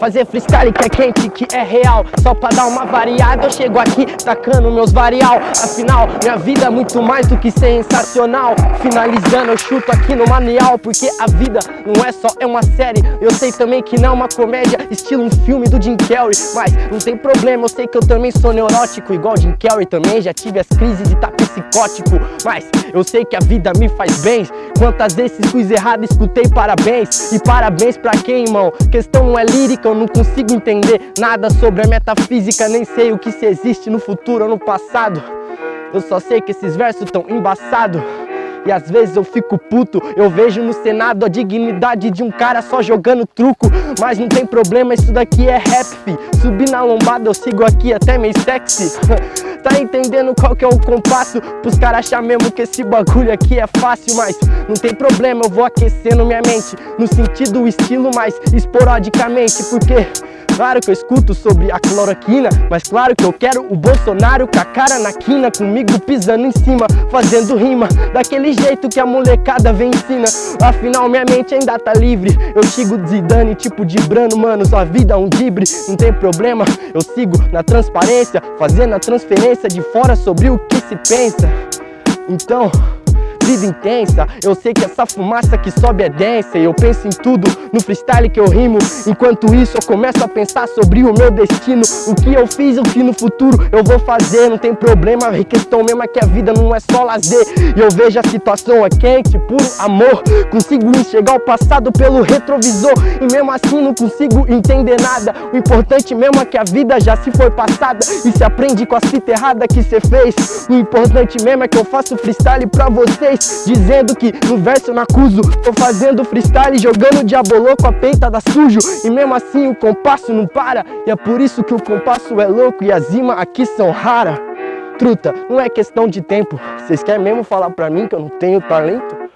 Fazer freestyle que é quente, que é real. Só pra dar uma variada eu chego aqui tacando meus varial. Afinal, minha vida é muito mais do que sensacional. Finalizando eu chuto aqui no manual Porque a vida não é só é uma série. Eu sei também que não é uma comédia Estilo um filme do Jim Carrey. Mas não tem problema, eu sei que eu também sou neurótico Igual Jim Carrey. Também, já tive as crises e tá psicótico. Mas eu sei que a vida me faz bem. Quantas vezes fiz errado, escutei parabéns. E parabéns pra quem, irmão? Questão não é lírica, eu não consigo entender Nada sobre a metafísica, nem sei o que se existe no futuro ou no passado. Eu só sei que esses versos tão embaçados e às vezes eu fico puto Eu vejo no Senado a dignidade de um cara só jogando truco. Mas não tem problema, isso daqui é rap, fi. Subir na lombada eu sigo aqui até meio sexy. Tá entendendo qual que é o compasso? Pros caras achar mesmo que esse bagulho aqui é fácil Mas não tem problema, eu vou aquecendo minha mente. No sentido estilo, mas esporadicamente Porque Claro que eu escuto sobre a cloroquina Mas claro que eu quero o Bolsonaro com a cara na quina Comigo pisando em cima, fazendo rima Daquele jeito que a molecada vem ensina. Afinal minha mente ainda tá livre. Eu sigo Zidane tipo de Brano, mano Sua vida é um dibre, não tem problema Eu sigo na transparência Fazendo a transferência de fora sobre o que se pensa. Então vida intensa. Eu sei que essa fumaça que sobe é densa. E eu penso em tudo, no freestyle que eu rimo. Enquanto isso eu começo a pensar sobre o meu destino. O que eu fiz, o que no futuro eu vou fazer. Não tem problema, a questão mesmo é que a vida não é só lazer. E eu vejo a situação é quente, puro amor. Consigo enxergar o passado pelo retrovisor. E mesmo assim não consigo entender nada. O importante mesmo é que a vida já se foi passada. E se aprende com a fita errada que cê fez. O importante mesmo é que eu faço freestyle pra vocês Dizendo que no verso eu não acuso Tô fazendo freestyle jogando diabolô com a peita da sujo E mesmo assim o compasso não para E é por isso que o compasso é louco e as rimas aqui são raras Truta, não é questão de tempo Vocês querem mesmo falar pra mim que eu não tenho talento?